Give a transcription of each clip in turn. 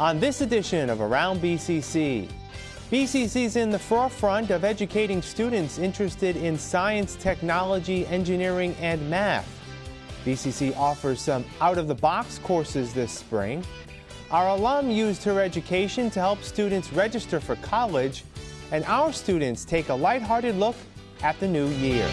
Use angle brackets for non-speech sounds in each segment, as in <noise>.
on this edition of Around BCC. BCC is in the forefront of educating students interested in science, technology, engineering, and math. BCC offers some out-of-the-box courses this spring. Our alum used her education to help students register for college, and our students take a lighthearted look at the new year.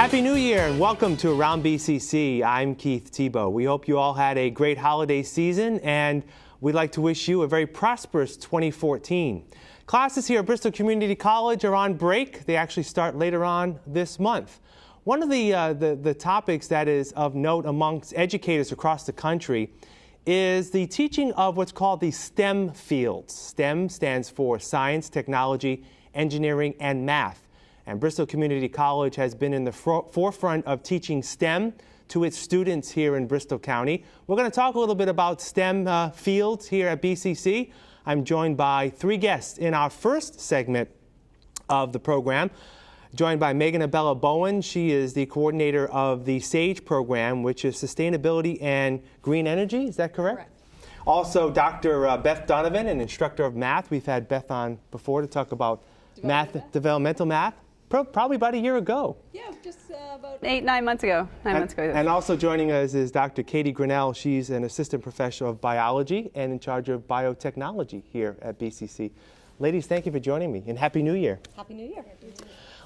Happy New Year and welcome to Around BCC. I'm Keith Tebow. We hope you all had a great holiday season and we'd like to wish you a very prosperous 2014. Classes here at Bristol Community College are on break. They actually start later on this month. One of the, uh, the, the topics that is of note amongst educators across the country is the teaching of what's called the STEM fields. STEM stands for science, technology, engineering, and math. And Bristol Community College has been in the forefront of teaching STEM to its students here in Bristol County. We're going to talk a little bit about STEM uh, fields here at BCC. I'm joined by three guests in our first segment of the program. Joined by Megan Abella Bowen. She is the coordinator of the SAGE program, which is Sustainability and Green Energy. Is that correct? Correct. Also, Dr. Uh, Beth Donovan, an instructor of math. We've had Beth on before to talk about math, math. developmental math probably about a year ago. Yeah, just uh, about eight, nine months ago. Nine and, months ago. And also joining us is Dr. Katie Grinnell. She's an assistant professor of biology and in charge of biotechnology here at BCC. Ladies, thank you for joining me and Happy New Year. Happy New Year.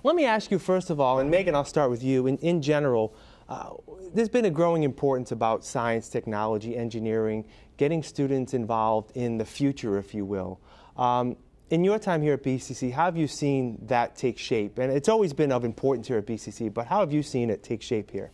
Let me ask you first of all, and Megan, I'll start with you. In, in general, uh, there's been a growing importance about science, technology, engineering, getting students involved in the future, if you will. Um, in your time here at BCC, how have you seen that take shape? And it's always been of importance here at BCC, but how have you seen it take shape here?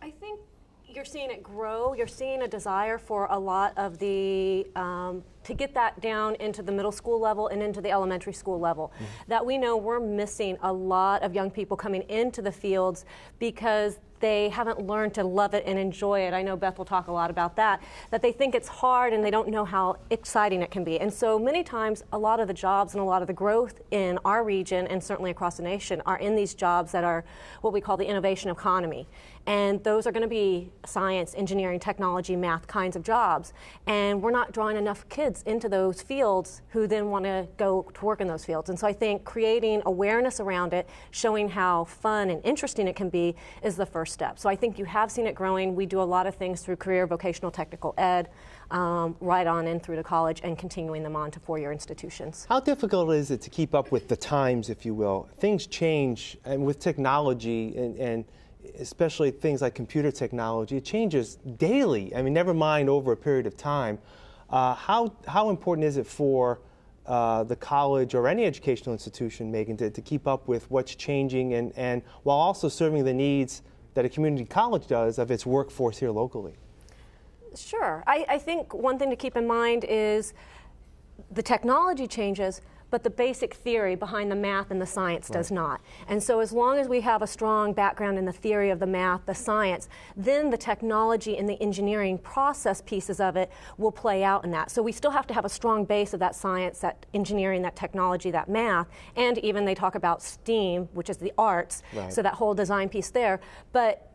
I think you're seeing it grow. You're seeing a desire for a lot of the, um, to get that down into the middle school level and into the elementary school level. Mm -hmm. That we know we're missing a lot of young people coming into the fields because they haven't learned to love it and enjoy it. I know Beth will talk a lot about that, that they think it's hard and they don't know how exciting it can be. And so many times, a lot of the jobs and a lot of the growth in our region and certainly across the nation are in these jobs that are what we call the innovation economy. And those are going to be science, engineering, technology, math kinds of jobs. And we're not drawing enough kids into those fields who then want to go to work in those fields. And so I think creating awareness around it, showing how fun and interesting it can be, is the first step. So I think you have seen it growing. We do a lot of things through career vocational technical ed, um, right on in through to college and continuing them on to four-year institutions. How difficult is it to keep up with the times, if you will? Things change, and with technology and, and especially things like computer technology, it changes daily. I mean, never mind over a period of time. Uh, how, how important is it for uh, the college or any educational institution, Megan, to, to keep up with what's changing and, and while also serving the needs that a community college does of its workforce here locally? Sure. I, I think one thing to keep in mind is the technology changes, but the basic theory behind the math and the science right. does not. And so as long as we have a strong background in the theory of the math, the science, then the technology and the engineering process pieces of it will play out in that. So we still have to have a strong base of that science, that engineering, that technology, that math, and even they talk about STEAM, which is the arts, right. so that whole design piece there. But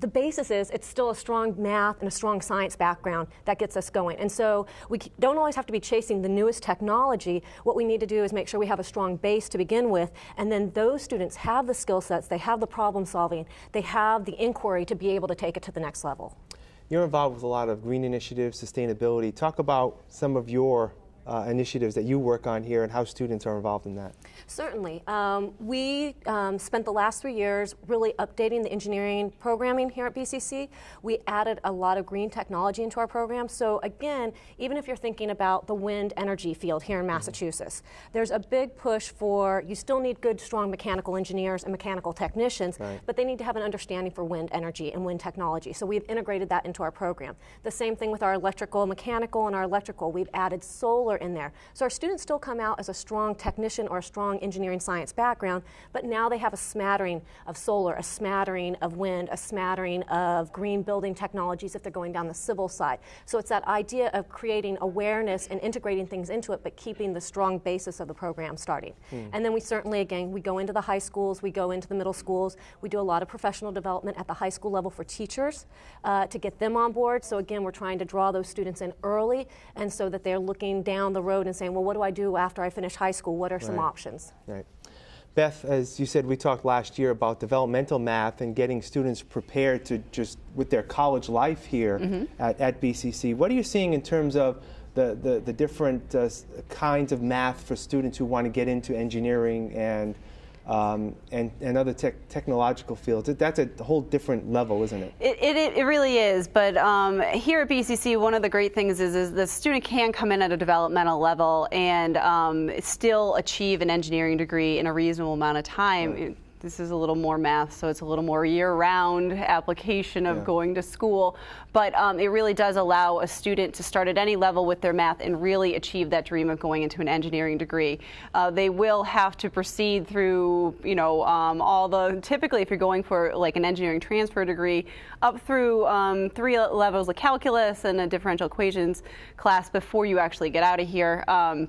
the basis is it's still a strong math and a strong science background that gets us going. And so we don't always have to be chasing the newest technology. What we need to do is make sure we have a strong base to begin with, and then those students have the skill sets, they have the problem solving, they have the inquiry to be able to take it to the next level. You're involved with a lot of green initiatives, sustainability. Talk about some of your uh, initiatives that you work on here and how students are involved in that. Certainly. Um, we um, spent the last three years really updating the engineering programming here at BCC. We added a lot of green technology into our program. So again, even if you're thinking about the wind energy field here in mm-hmm. Massachusetts, mm -hmm. there's a big push for, you still need good, strong mechanical engineers and mechanical technicians, right. but they need to have an understanding for wind energy and wind technology. So we've integrated that into our program. The same thing with our electrical, mechanical, and our electrical. We've added solar solar in there. So our students still come out as a strong technician or a strong engineering science background, but now they have a smattering of solar, a smattering of wind, a smattering of green building technologies if they're going down the civil side. So it's that idea of creating awareness and integrating things into it, but keeping the strong basis of the program starting. Hmm. And then we certainly, again, we go into the high schools, we go into the middle schools, we do a lot of professional development at the high school level for teachers uh, to get them on board. So again, we're trying to draw those students in early and so that they're looking down the road and saying, well, what do I do after I finish high school? What are right. some options? Right. Beth, as you said, we talked last year about developmental math and getting students prepared to just with their college life here mm -hmm. at, at BCC. What are you seeing in terms of the, the, the different uh, kinds of math for students who want to get into engineering and um, and, and other te technological fields. That's a whole different level, isn't it? It, it, it really is. But um, here at BCC, one of the great things is, is the student can come in at a developmental level and um, still achieve an engineering degree in a reasonable amount of time. Right this is a little more math, so it's a little more year-round application of yeah. going to school. But um, it really does allow a student to start at any level with their math and really achieve that dream of going into an engineering degree. Uh, they will have to proceed through, you know, um, all the, typically if you're going for like an engineering transfer degree, up through um, three levels of calculus and a differential equations class before you actually get out of here um,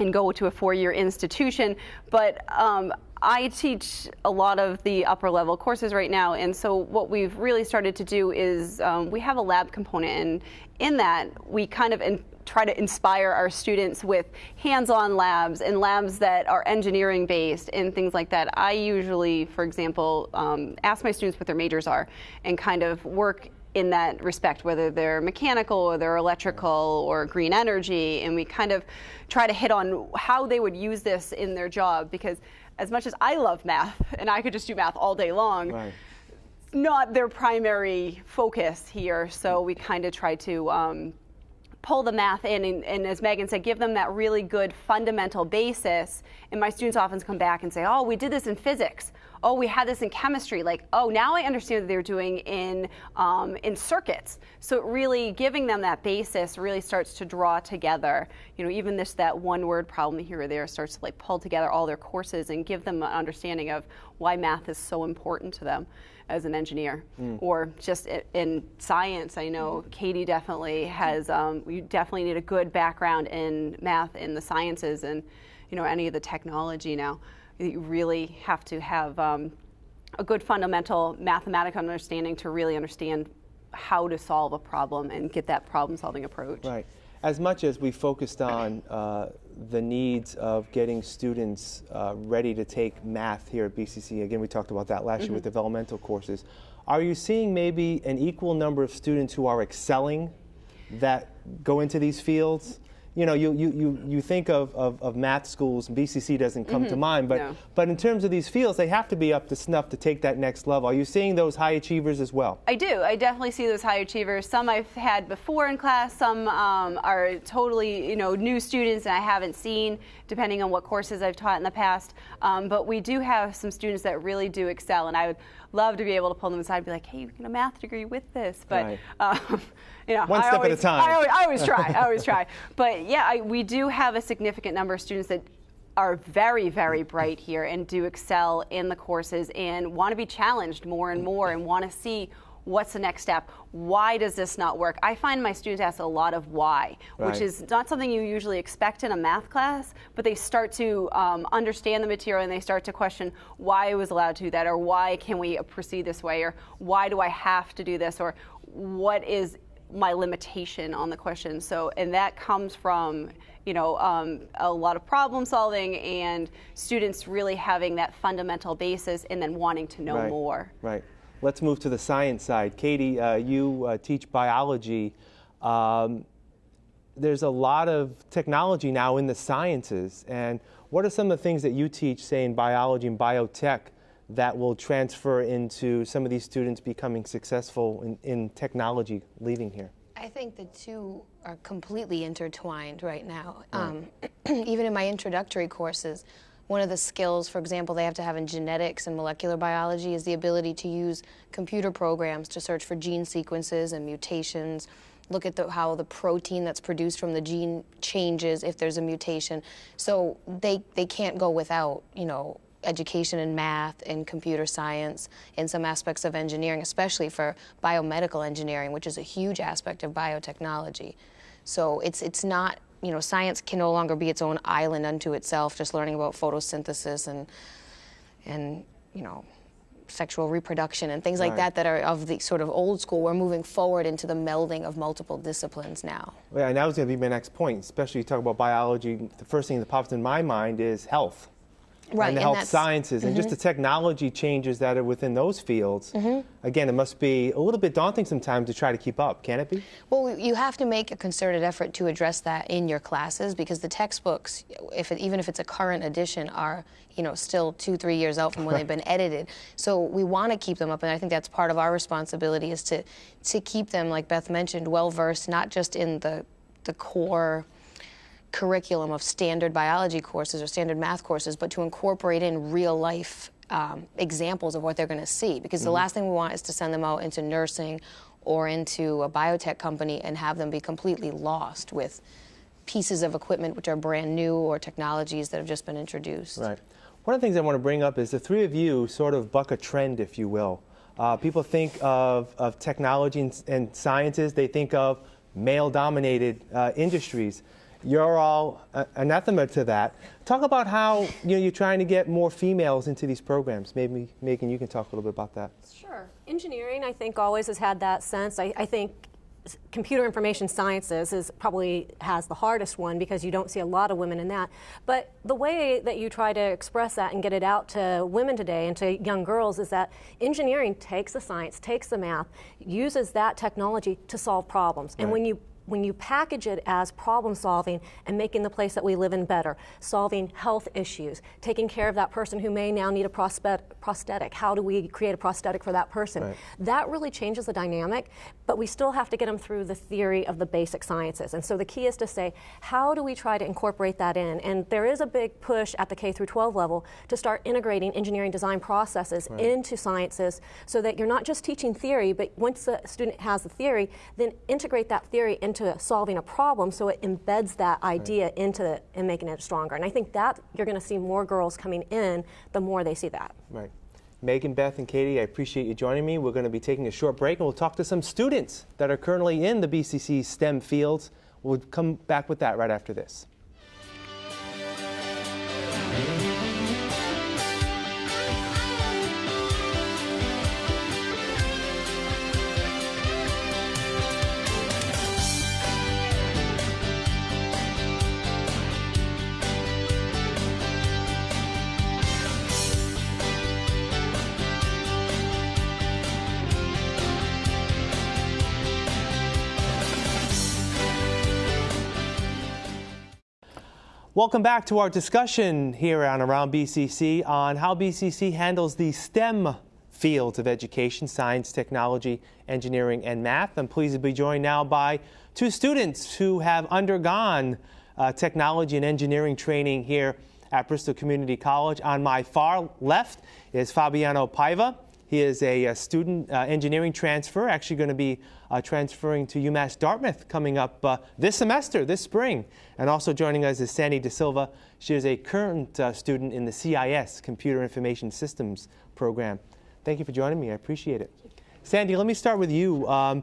and go to a four-year institution. But um, I teach a lot of the upper level courses right now, and so what we've really started to do is um, we have a lab component, and in that we kind of try to inspire our students with hands-on labs and labs that are engineering based and things like that. I usually, for example, um, ask my students what their majors are and kind of work in that respect, whether they're mechanical or they're electrical or green energy, and we kind of try to hit on how they would use this in their job because as much as I love math <laughs> and I could just do math all day long, right. not their primary focus here. So we kind of try to um, pull the math in and, and, as Megan said, give them that really good fundamental basis. And my students often come back and say, oh, we did this in physics oh, we had this in chemistry, like, oh, now I understand what they're doing in, um, in circuits. So really giving them that basis really starts to draw together, you know, even this, that one word problem here or there starts to like pull together all their courses and give them an understanding of why math is so important to them as an engineer mm. or just in science. I know Katie definitely has, um, you definitely need a good background in math in the sciences and, you know, any of the technology now you really have to have um, a good fundamental mathematical understanding to really understand how to solve a problem and get that problem solving approach. Right. As much as we focused on uh, the needs of getting students uh, ready to take math here at BCC, again, we talked about that last mm -hmm. year with mm-hmm. developmental courses. Are you seeing maybe an equal number of students who are excelling that go into these fields? You know, you, you, you, you think of, of, of math schools, BCC doesn't come mm -hmm. to mm-hmm. mind, but, no. but in terms of these fields, they have to be up to snuff to take that next level. Are you seeing those high achievers as well? I do. I definitely see those high achievers. Some I've had before in class, some um, are totally, you know, new students and I haven't seen, depending on what courses I've taught in the past. Um, but we do have some students that really do excel, and I would love to be able to pull them aside and be like, hey, you can a math degree with this. But, right. um, <laughs> you know, one I step always, at a time. I always, I always try. I always try. <laughs> But yeah, I, we do have a significant number of students that are very, very bright here and do excel in the courses and want to be challenged more and more and want to see what's the next step? Why does this not work? I find my students ask a lot of why, right. which is not something you usually expect in a math class, but they start to um, understand the material and they start to question why I was allowed to do that, or why can we proceed this way, or why do I have to do this, or what is my limitation on the question. So, and that comes from you know, um, a lot of problem solving and students really having that fundamental basis and then wanting to know right. more. Right. Let's move to the science side. Katie, uh, you uh, teach biology. Um, there's a lot of technology now in the sciences. And what are some of the things that you teach, say, in biology and biotech, that will transfer into some of these students becoming successful in, in technology leaving here? I think the two are completely intertwined right now. Right. Um, <clears throat> even in my introductory courses, one of the skills, for example, they have to have in genetics and molecular biology is the ability to use computer programs to search for gene sequences and mutations look at the, how the protein that's produced from the gene changes if there's a mutation. So they, they can't go without, you know, education in math and computer science and some aspects of engineering, especially for biomedical engineering, which is a huge aspect of biotechnology. So it's, it's not, you know, science can no longer be its own island unto itself, just learning about photosynthesis and, and you know, sexual reproduction and things like Right. that that are of the sort of old school. We're moving forward into the melding of multiple disciplines now. Yeah, and that was going to be my next point. Especially you talk about biology. The first thing that pops in my mind is health. Right, and the health sciences and just mm-hmm. the technology changes that are within those fields. Mm-hmm. Again, it must be a little bit daunting sometimes to try to keep up, can it be? Well, you have to make a concerted effort to address that in your classes because the textbooks, if it, even if it's a current edition, are you know still two, three years out from when they've <laughs> been edited. So we want to keep them up, and I think that's part of our responsibility is to to keep them, like Beth mentioned, well versed, not just in the the core curriculum of standard biology courses or standard math courses, but to incorporate in real life um, examples of what they're going to see. Because the last thing we want is to send them out into nursing or into a biotech company and have them be completely lost with pieces of equipment which are brand new or technologies that have just been introduced. Right. One of the things I want to bring up is the three of you sort of buck a trend, if you will. Uh, people think of, of technology and, and sciences, they think of male dominated uh, industries. You're all uh, anathema to that. Talk about how you know, you're trying to get more females into these programs. Maybe, Megan, you can talk a little bit about that. Sure. Engineering, I think, always has had that sense. I, I think computer information sciences is probably has the hardest one because you don't see a lot of women in that. But the way that you try to express that and get it out to women today and to young girls is that engineering takes the science, takes the math, uses that technology to solve problems. And when you when you package it as problem solving and making the place that we live in better, solving health issues, taking care of that person who may now need a prosthetic, how do we create a prosthetic for that person? Right. That really changes the dynamic, but we still have to get them through the theory of the basic sciences. And so the key is to say, how do we try to incorporate that in? And there is a big push at the K through 12 level to start integrating engineering design processes into sciences so that you're not just teaching theory, but once the student has the theory, then integrate that theory into solving a problem so it embeds that idea into it and making it stronger. And I think that you're going to see more girls coming in the more they see that. Right. Megan, Beth, and Katie, I appreciate you joining me. We're going to be taking a short break and we'll talk to some students that are currently in the BCC STEM fields. We'll come back with that right after this. Welcome back to our discussion here on Around BCC on how BCC handles the STEM fields of education science, technology, engineering, and math. I'm pleased to be joined now by two students who have undergone uh, technology and engineering training here at Bristol Community College. On my far left is Fabiano Paiva. He is a, uh student uh, engineering transfer, actually going to be uh, transferring to UMass Dartmouth coming up uh, this semester, this spring. And also joining us is Sandy De Silva. She is a current uh, student in the CIS, Computer Information Systems program. Thank you for joining me. I appreciate it. Sandy, let me start with you. Um,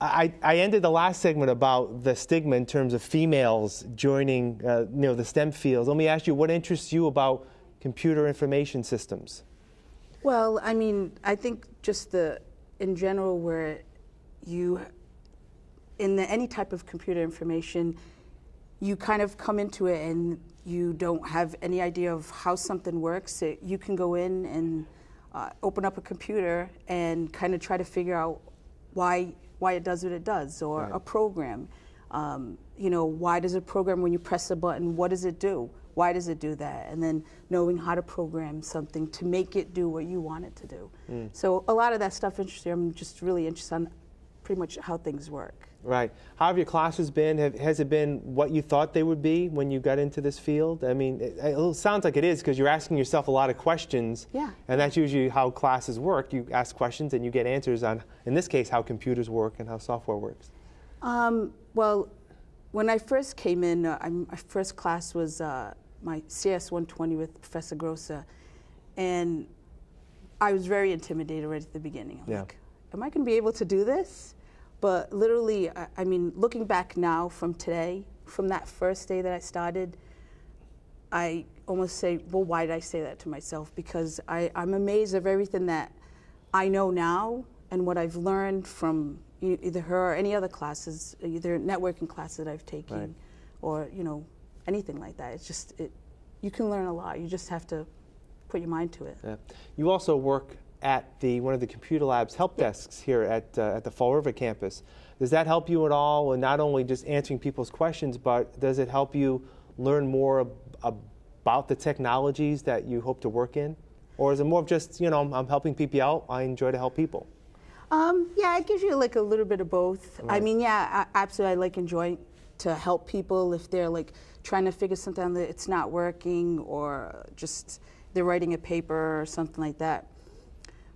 I, I ended the last segment about the stigma in terms of females joining uh, you know, the STEM fields. Let me ask you, what interests you about computer information systems? Well, I mean, I think just the in general where you in the, any type of computer information, you kind of come into it and you don't have any idea of how something works. It, you can go in and uh, open up a computer and kind of try to figure out why why it does what it does, or a program. Um, you know, why does a program when you press a button, what does it do? Why does it do that? And then knowing how to program something to make it do what you want it to do. So a lot of that stuff interests me. I'm just really interested on pretty much how things work. Right. How have your classes been? Have, has it been what you thought they would be when you got into this field? I mean, it, it sounds like it is because you're asking yourself a lot of questions. Yeah. And that's usually how classes work. You ask questions and you get answers on, in this case, how computers work and how software works. Um, well, when I first came in, uh, my first class was uh, my CS 120 with Professor Grossa, and I was very intimidated right at the beginning. I'm yeah. like, am I going to be able to do this? But literally, I, I mean, looking back now from today, from that first day that I started, I almost say, well, why did I say that to myself? Because I, I'm amazed of everything that I know now and what I've learned from either her or any other classes, either networking classes that I've taken, right. or you know, anything like that. It's just it, you can learn a lot. You just have to put your mind to it. Yeah. You also work at the one of the computer labs help desks here at uh, at the Fall River campus. Does that help you at all, and not only just answering people's questions, but does it help you learn more ab about the technologies that you hope to work in, or is it more of just you know I'm helping people out? I enjoy to help people. Um, yeah, it gives you like a little bit of both. Right. I mean, yeah, I, absolutely. I like enjoy to help people if they're like trying to figure something out that it's not working or just they're writing a paper or something like that.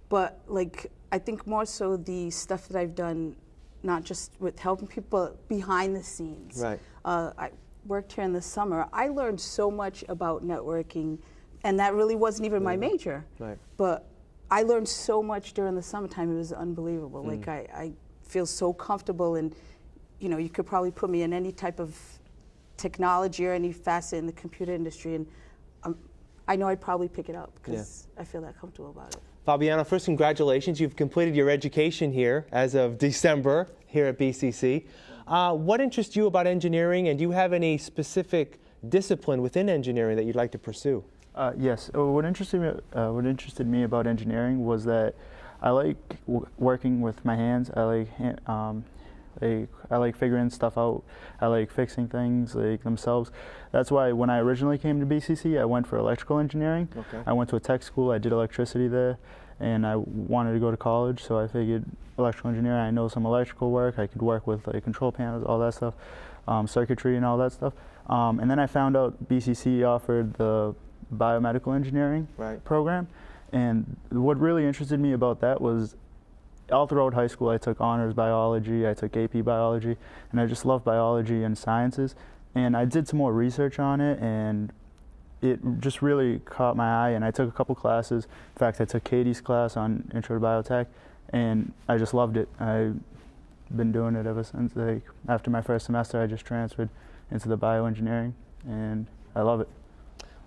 But like, I think more so the stuff that I've done, not just with helping people behind the scenes. Right. Uh, I worked here in the summer. I learned so much about networking, and that really wasn't even my major. Right. But I learned so much during the summertime. It was unbelievable. Mm. Like I, I feel so comfortable, and you know, you could probably put me in any type of technology or any facet in the computer industry, and um, I know I'd probably pick it up because yeah. I feel that comfortable about it. Fabiano, first, congratulations. You've completed your education here as of December here at BCC. Uh, what interests you about engineering, and do you have any specific discipline within engineering that you'd like to pursue? Uh, yes. Uh, what interested me, uh, what interested me about engineering was that I like working with my hands. I like um, like I like figuring stuff out. I like fixing things like themselves. That's why when I originally came to BCC, I went for electrical engineering. Okay. I went to a tech school. I did electricity there, and I wanted to go to college. So I figured electrical engineering. I know some electrical work. I could work with like control panels, all that stuff, um, circuitry, and all that stuff. Um, and then I found out BCC offered the biomedical engineering right. program. And what really interested me about that was all throughout high school, I took honors biology, I took AP biology, and I just love biology and sciences. And I did some more research on it, and it just really caught my eye. And I took a couple classes. In fact, I took Katie's class on Intro to Biotech, and I just loved it. I've been doing it ever since. Like after my first semester, I just transferred into the bioengineering, and I love it.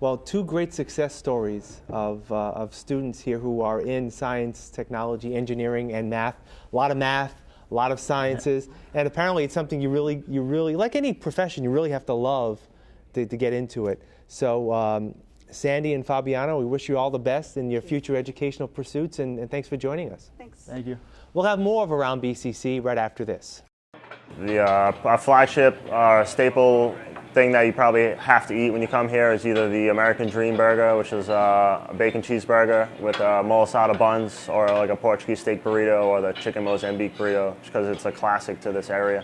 Well, two great success stories of, uh, of students here who are in science, technology, engineering, and math. A lot of math, a lot of sciences, and apparently it's something you really, you really, like any profession, you really have to love to, to get into it. So, um, Sandy and Fabiano, we wish you all the best in your future educational pursuits, and, and thanks for joining us. Thanks. Thank you. We'll have more of Around BCC right after this. The uh, our flagship uh, staple thing that you probably have to eat when you come here is either the American Dream Burger, which is uh, a bacon cheeseburger with uh, buns, or like a Portuguese steak burrito, or the chicken Mozambique burrito, because it's a classic to this area.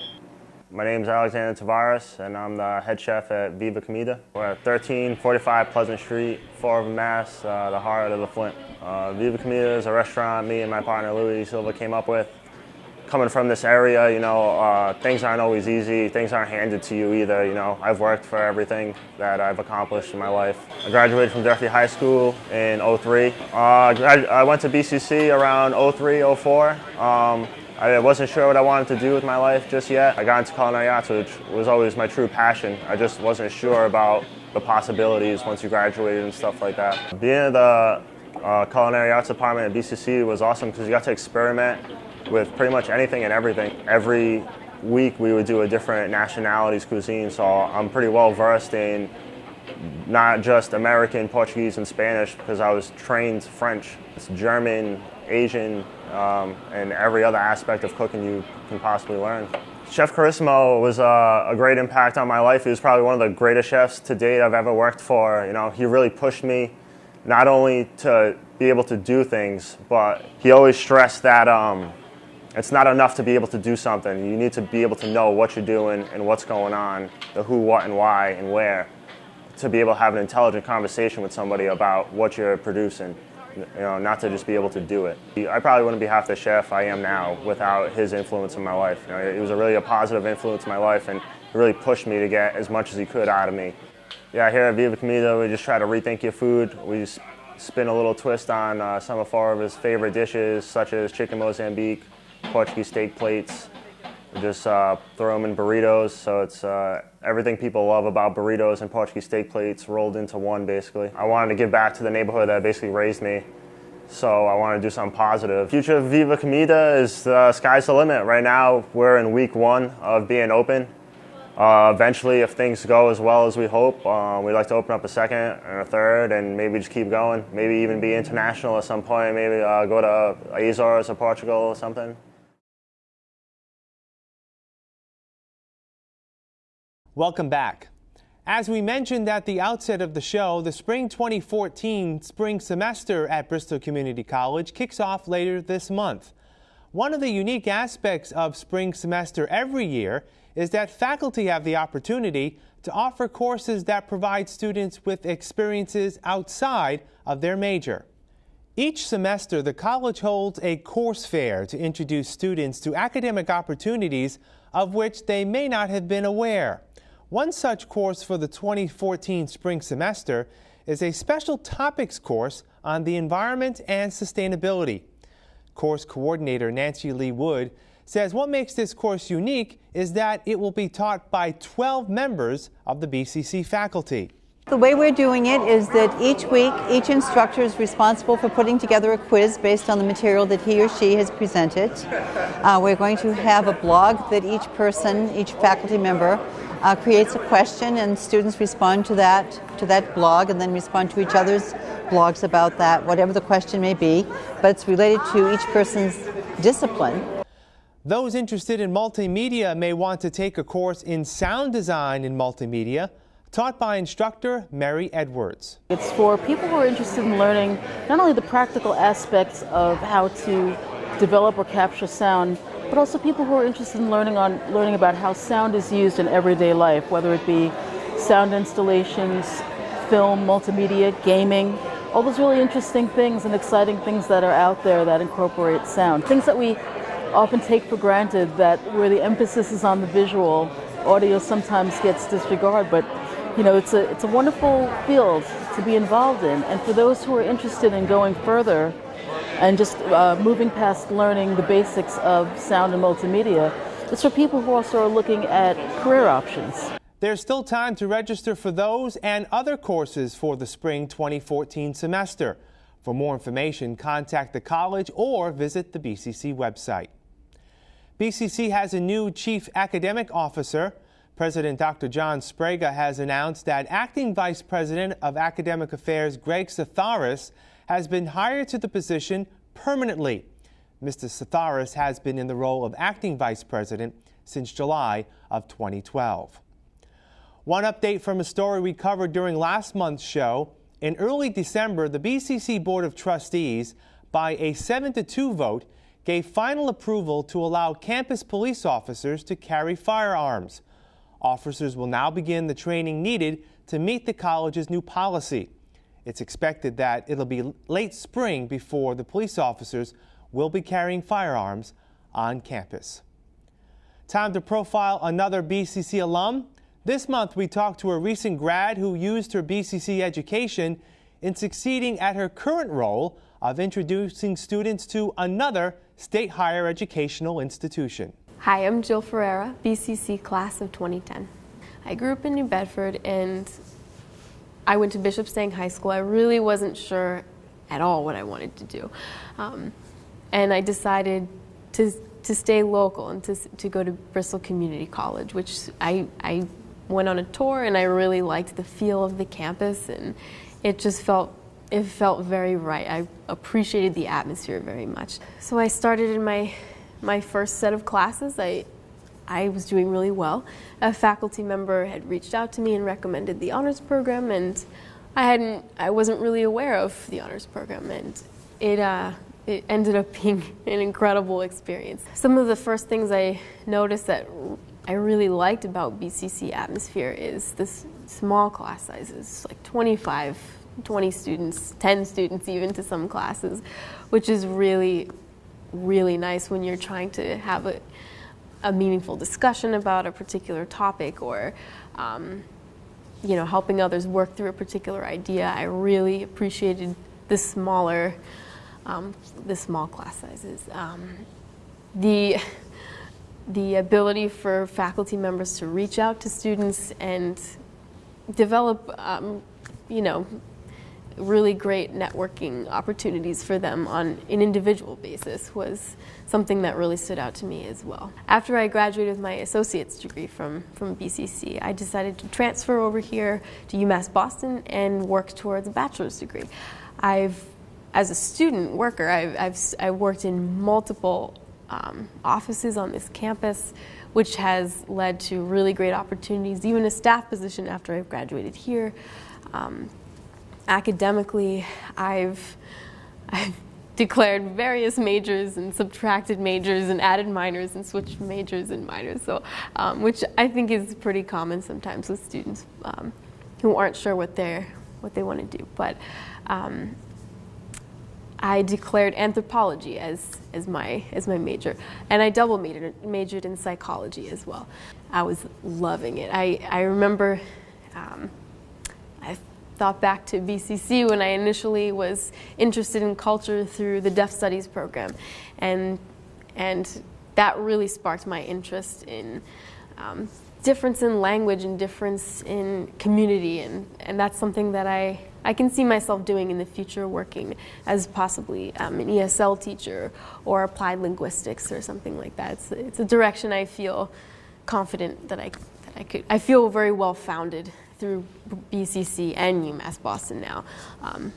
My name is Alexander Tavares, and I'm the head chef at Viva Comida. We're at 1345 Pleasant Street, Fall River, Mass, uh, the heart of the Flint. Uh, Viva Comida is a restaurant me and my partner Louis Silva came up with coming from this area, you know, uh, things aren't always easy. Things aren't handed to you either. You know, I've worked for everything that I've accomplished in my life. I graduated from Durfee High School in 03. Uh, I went to BCC around 03, 04. Um, I wasn't sure what I wanted to do with my life just yet. I got into culinary arts, which was always my true passion. I just wasn't sure about the possibilities once you graduated and stuff like that. Being in the uh, culinary arts department at BCC was awesome because you got to experiment with pretty much anything and everything. Every week we would do a different nationalities cuisine, so I'm pretty well versed in not just American, Portuguese, and Spanish because I was trained French. It's German, Asian, um, and every other aspect of cooking you can possibly learn. Chef Carissimo was uh, a great impact on my life. He was probably one of the greatest chefs to date I've ever worked for. You know, he really pushed me not only to be able to do things, but he always stressed that um, it's not enough to be able to do something. You need to be able to know what you're doing and what's going on, the who, what, and why, and where, to be able to have an intelligent conversation with somebody about what you're producing. you know, not to just be able to do it. I probably wouldn't be half the chef I am now without his influence in my life. You know, he was a really a positive influence in my life and it really pushed me to get as much as he could out of me. Yeah, here at Viva Comida, we just try to rethink your food. We spin a little twist on uh, some of his favorite dishes, such as chicken Mozambique, Portuguese steak plates. We just uh, throw them in burritos, so it's uh, everything people love about burritos and Portuguese steak plates rolled into one, basically. I wanted to give back to the neighborhood that basically raised me, so I wanted to do something positive. Future of Viva Comida is uh, sky's the limit. Right now, we're in week one of being open. Uh, eventually, if things go as well as we hope, uh, we'd like to open up a second and a third and maybe just keep going. Maybe even be international at some point. Maybe uh, go to Azores or Portugal or something. Welcome back. As we mentioned at the outset of the show, the spring 2014 spring semester at Bristol Community College kicks off later this month. One of the unique aspects of spring semester every year is that faculty have the opportunity to offer courses that provide students with experiences outside of their major. Each semester, the college holds a course fair to introduce students to academic opportunities of which they may not have been aware. One such course for the 2014 spring semester is a special topics course on the environment and sustainability. Course coordinator Nancy Lee Wood says what makes this course unique is that it will be taught by 12 members of the BCC faculty. The way we're doing it is that each week, each instructor is responsible for putting together a quiz based on the material that he or she has presented. Uh, we're going to have a blog that each person, each faculty member, uh, creates a question and students respond to that, to that blog and then respond to each other's blogs about that, whatever the question may be, but it's related to each person's discipline. Those interested in multimedia may want to take a course in sound design in multimedia taught by instructor Mary Edwards. It's for people who are interested in learning not only the practical aspects of how to develop or capture sound, but also people who are interested in learning on learning about how sound is used in everyday life, whether it be sound installations, film, multimedia, gaming, all those really interesting things and exciting things that are out there that incorporate sound. Things that we often take for granted that where the emphasis is on the visual, audio sometimes gets disregarded, but you know, it's a, it's a wonderful field to be involved in. And for those who are interested in going further and just uh, moving past learning the basics of sound and multimedia, it's for people who also are looking at career options. There's still time to register for those and other courses for the spring 2014 semester. For more information, contact the college or visit the BCC website. BCC has a new chief academic officer. President Dr. John Sbrega has announced that acting vice president of academic affairs Greg Satharis has been hired to the position permanently. Mr. Satharis has been in the role of acting vice president since July of 2012. One update from a story we covered during last month's show. In early December, the BCC Board of Trustees, by a 7 to 2 vote, gave final approval to allow campus police officers to carry firearms. Officers will now begin the training needed to meet the college's new policy. It's expected that it'll be late spring before the police officers will be carrying firearms on campus. Time to profile another BCC alum. This month, we talked to a recent grad who used her BCC education in succeeding at her current role of introducing students to another state higher educational institution. Hi, I'm Jill Ferreira, BCC class of 2010. I grew up in New Bedford and I went to Bishop Stang High School. I really wasn't sure at all what I wanted to do. Um, and I decided to, to stay local and to, to go to Bristol Community College, which I, I went on a tour and I really liked the feel of the campus and it just felt it felt very right. I appreciated the atmosphere very much. So I started in my my first set of classes. I I was doing really well. A faculty member had reached out to me and recommended the honors program, and I hadn't, I wasn't really aware of the honors program, and it, uh, it ended up <laughs> being an incredible experience. Some of the first things I noticed that I really liked about BCC atmosphere is this small class sizes, like 25 20 students, 10 students even to some classes, which is really, really nice when you're trying to have a, a meaningful discussion about a particular topic or um, you know, helping others work through a particular idea. I really appreciated the smaller, um, the small class sizes. Um, the the ability for faculty members to reach out to students and develop, um, you know, really great networking opportunities for them on an individual basis was something that really stood out to me as well. After I graduated with my associate's degree from, from BCC, I decided to transfer over here to UMass Boston and work towards a bachelor's degree. I've, as a student worker, I've, I've, I've worked in multiple um, offices on this campus, which has led to really great opportunities, even a staff position after I've graduated here. Um, academically, I've, I've declared various majors and subtracted majors and added minors and switched majors and minors, so um, which I think is pretty common sometimes with students um, who aren't sure what they what they want to do. But um, I declared anthropology as, as, my, as my major. And I double majored, majored in psychology as well. I was loving it. I, I remember um, thought back to BCC when I initially was interested in culture through the Deaf Studies program. And, and that really sparked my interest in um, difference in language and difference in community. And, and that's something that I, I can see myself doing in the future, working as possibly um, an ESL teacher or applied linguistics or something like that. It's, it's a direction I feel confident that I, that I could. I feel very well founded through BCC and UMass Boston now, um,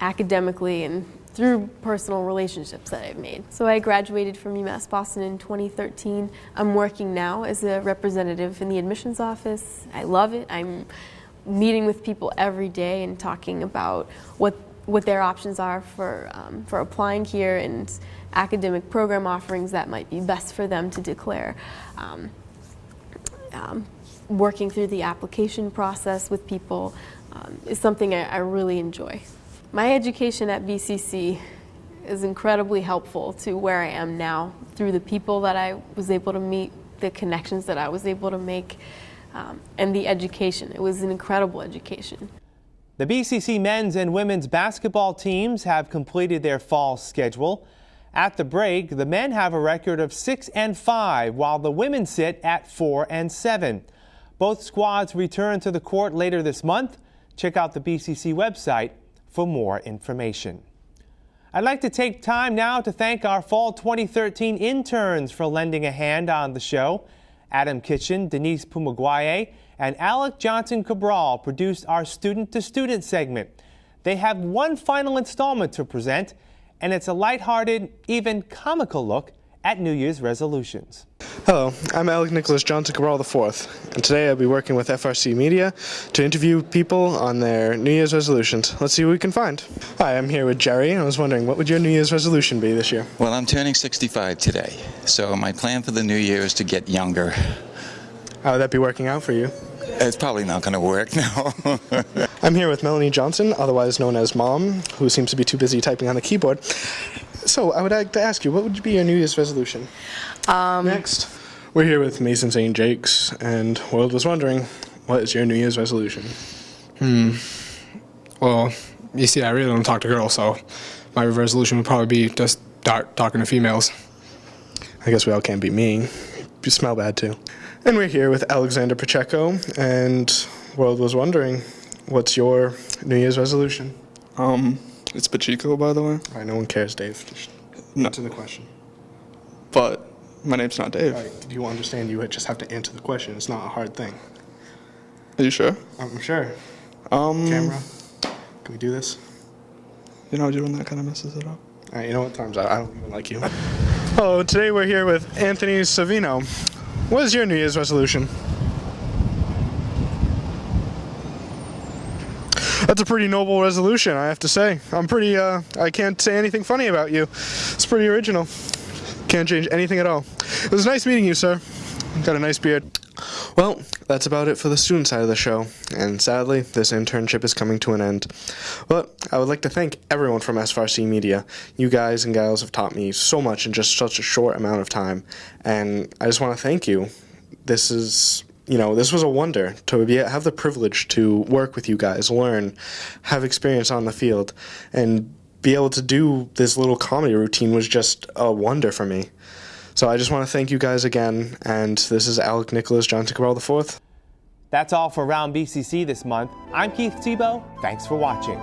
academically and through personal relationships that I've made. So I graduated from UMass Boston in 2013. I'm working now as a representative in the admissions office. I love it. I'm meeting with people every day and talking about what what their options are for um, for applying here and academic program offerings that might be best for them to declare. Um, um, working through the application process with people um, is something I, I really enjoy. My education at BCC is incredibly helpful to where I am now through the people that I was able to meet, the connections that I was able to make um, and the education. It was an incredible education. The BCC men's and women's basketball teams have completed their fall schedule. At the break, the men have a record of 6 and 5, while the women sit at 4 and 7. Both squads return to the court later this month. Check out the BCC website for more information. I'd like to take time now to thank our Fall 2013 interns for lending a hand on the show. Adam Kitchen, Denise Pumagwaye, and Alec Johnson Cabral produced our Student to Student segment. They have one final installment to present, and it's a lighthearted, even comical look at New Year's resolutions. Hello, I'm Alec Nicholas Johnson Cabral IV, and today I'll be working with FRC Media to interview people on their New Year's resolutions. Let's see what we can find. Hi, I'm here with Jerry, and I was wondering, what would your New Year's resolution be this year? Well, I'm turning 65 today, so my plan for the new year is to get younger. How would that be working out for you? It's probably not going to work <laughs> now. I'm here with Melanie Johnson, otherwise known as Mom, who seems to be too busy typing on the keyboard. So I would like to ask you, what would be your New Year's resolution? Um, Next, we're here with Mason St. Jake's, and World was wondering, what is your New Year's resolution? Hmm. Well, you see, I really don't talk to girls, so my resolution would probably be just start talking to females. I guess we all can't be mean. You smell bad too. And we're here with Alexander Pacheco, and World was wondering, what's your New Year's resolution? Um, it's Pacheco, by the way. All right, no one cares, Dave. Just No. answer the question. But my name's not Dave. All right, do you understand you just have to answer the question? It's not a hard thing. Are you sure? I'm sure. Um, Camera, can we do this? You know, doing that kind of messes it up. All right, you know what? Time's out. I don't even like you. Hello, <laughs> today we're here with Anthony Savino. What is your New Year's resolution? That's a pretty noble resolution, I have to say. I'm pretty, uh, I can't say anything funny about you. It's pretty original. Can't change anything at all. It was nice meeting you, sir. Got a nice beard. Well, that's about it for the student side of the show, and sadly, this internship is coming to an end. But I would like to thank everyone from SFRC Media. You guys and gals have taught me so much in just such a short amount of time, and I just want to thank you. This is you know, this was a wonder to be have the privilege to work with you guys, learn, have experience on the field, and be able to do this little comedy routine was just a wonder for me. So I just want to thank you guys again, and this is Alec Nicholas Johnson Cabral IV. That's all for Round BCC this month. I'm Keith Tebow. Thanks for watching.